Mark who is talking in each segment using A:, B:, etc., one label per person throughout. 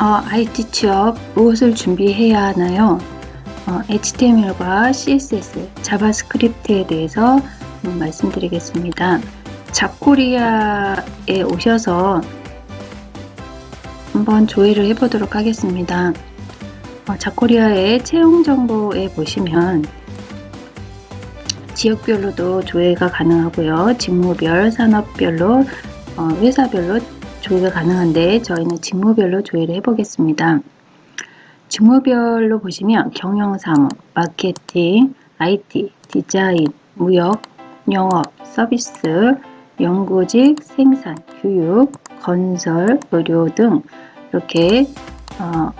A: 어, IT 취업 무엇을 준비해야 하나요? 어, HTML과 CSS, JavaScript에 대해서 음, 말씀드리겠습니다. 잡코리아에 오셔서 한번 조회를 해보도록 하겠습니다. 어, 잡코리아의 채용 정보에 보시면 지역별로도 조회가 가능하고요. 직무별, 산업별로, 어, 회사별로 조회가 가능한데 저희는 직무별로 조회를 해보겠습니다. 직무별로 보시면 경영사무, 마케팅, IT, 디자인, 무역, 영업, 서비스, 연구직, 생산, 교육, 건설, 의료 등 이렇게 어,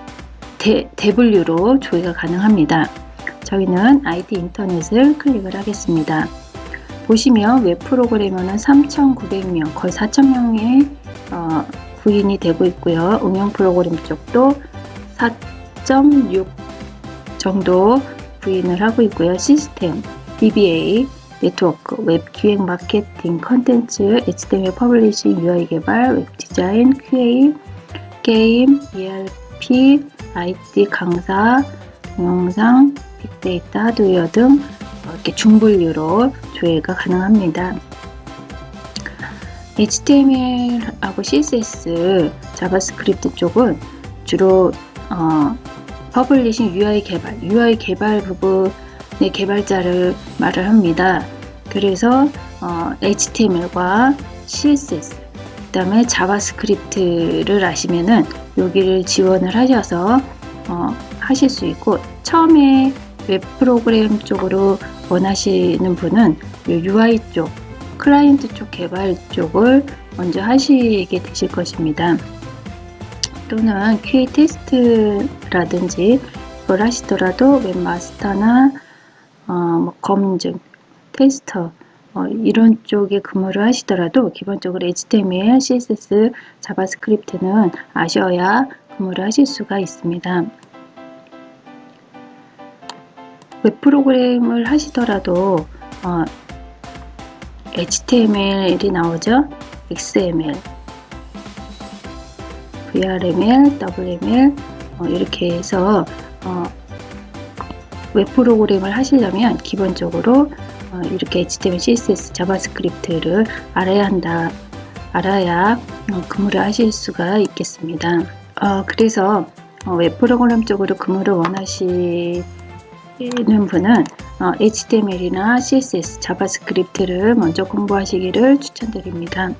A: 대, 대분류로 조회가 가능합니다. 저희는 IT 인터넷을 클릭을 하겠습니다. 보시면 웹 프로그래머는 3,900명, 거의 4,000명의 어, 구인이 되고 있고요. 응용 프로그램 쪽도 4.6 정도 구인을 하고 있고요. 시스템, DBA, 네트워크, 웹 기획 마케팅, 컨텐츠, HTML publishing, UI 개발, 웹 디자인, QA, 게임, ERP, IT 강사, 동영상, 빅데이터, 하드웨어 등 이렇게 중분류로 조회가 가능합니다. HTML하고 CSS, JavaScript 쪽은 주로 어, publishing UI 개발, UI 개발 부분의 개발자를 말을 합니다. 그래서 어, HTML과 CSS, 그 다음에 JavaScript를 아시면은 여기를 지원을 하셔서 어, 하실 수 있고 처음에 웹 프로그램 쪽으로 원하시는 분은 UI 쪽 클라이언트 쪽 개발 쪽을 먼저 하시게 되실 것입니다. 또는 QA 테스트라든지 그걸 하시더라도 웹마스터나 어, 뭐 검증, 테스터 어, 이런 쪽에 근무를 하시더라도 기본적으로 HTML, CSS, JavaScript는 아셔야 근무를 하실 수가 있습니다. 웹 프로그램을 하시더라도 어, HTML이 나오죠. XML, VRML, WML 어, 이렇게 해서 어, 웹 프로그램을 하시려면 기본적으로 어, 이렇게 HTML, CSS, JavaScript를 알아야 한다. 알아야 어, 근무를 하실 수가 있겠습니다. 어, 그래서 어, 웹 프로그램 쪽으로 근무를 원하시 는 분은 HTML이나 CSS, JavaScript를 먼저 공부하시기를 추천드립니다.